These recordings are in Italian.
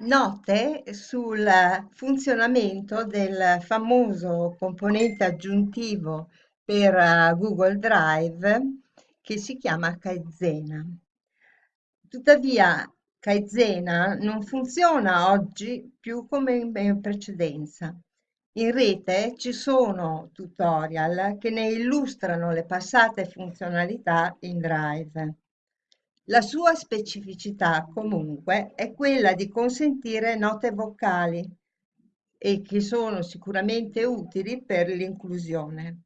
Note sul funzionamento del famoso componente aggiuntivo per eh, Google Drive che si chiama Kaizena. Tuttavia, Kaizena non funziona oggi più come in precedenza. In rete ci sono tutorial che ne illustrano le passate funzionalità in Drive. La sua specificità comunque è quella di consentire note vocali e che sono sicuramente utili per l'inclusione.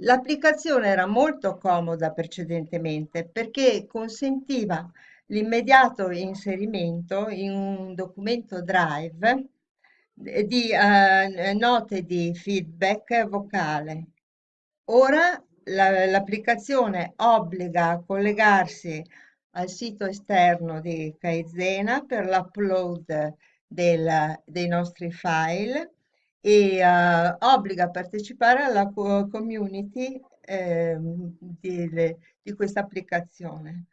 L'applicazione era molto comoda precedentemente perché consentiva l'immediato inserimento in un documento Drive di eh, note di feedback vocale. Ora l'applicazione obbliga a collegarsi al sito esterno di Kaizena per l'upload dei nostri file e uh, obbliga a partecipare alla community eh, di, di questa applicazione.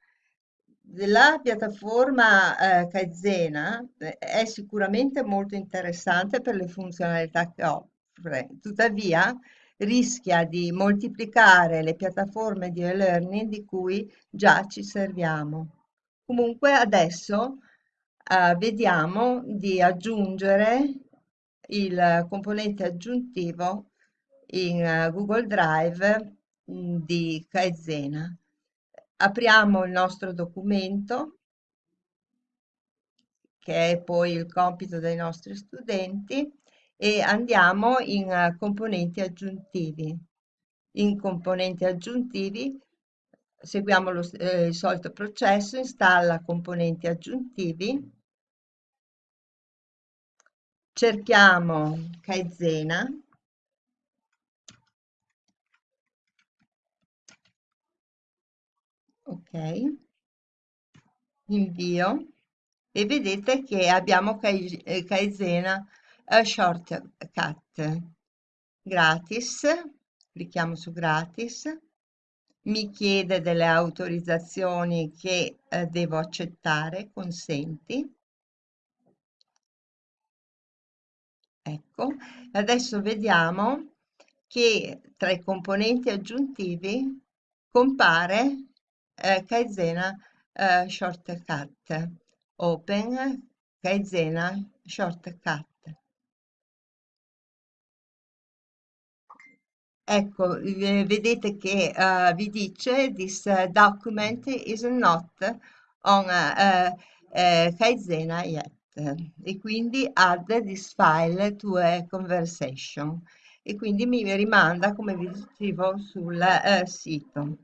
La piattaforma eh, Kaizena eh, è sicuramente molto interessante per le funzionalità che offre, tuttavia rischia di moltiplicare le piattaforme di e-learning di cui già ci serviamo. Comunque adesso eh, vediamo di aggiungere il componente aggiuntivo in uh, Google Drive mm, di Kaizena. Apriamo il nostro documento che è poi il compito dei nostri studenti e andiamo in uh, componenti aggiuntivi. In componenti aggiuntivi seguiamo lo, eh, il solito processo, installa componenti aggiuntivi, cerchiamo Kaizena, ok, invio. E vedete che abbiamo Kaizena shortcut. Gratis, clicchiamo su gratis, mi chiede delle autorizzazioni che eh, devo accettare, consenti. Ecco, adesso vediamo che tra i componenti aggiuntivi compare eh, Kaizena eh, Shortcut, Open Kaizena Shortcut. Ecco, vedete che uh, vi dice this uh, document is not on uh, uh, yet. E quindi add this file to a conversation. E quindi mi rimanda come vi dicevo sul sito.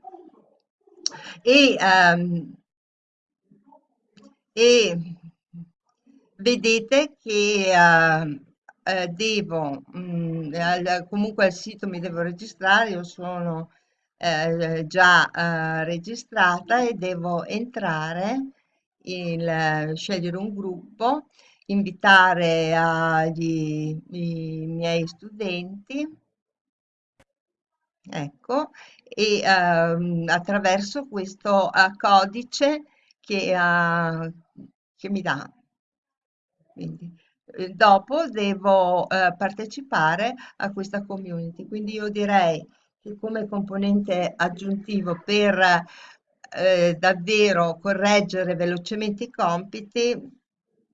E, um, e vedete che uh, eh, devo, mh, mm, al, comunque al sito mi devo registrare, io sono eh, già eh, registrata e devo entrare, il, scegliere un gruppo, invitare agli, i miei studenti, ecco, e ehm, attraverso questo uh, codice che, uh, che mi dà. Quindi, eh, dopo devo eh, partecipare a questa community. Quindi io direi che come componente aggiuntivo per eh, davvero correggere velocemente i compiti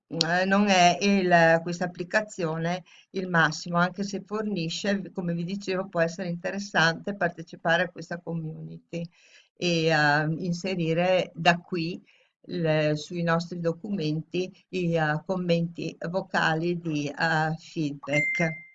eh, non è il, questa applicazione il massimo, anche se fornisce, come vi dicevo, può essere interessante partecipare a questa community e uh, inserire da qui le, sui nostri documenti i uh, commenti vocali di uh, feedback.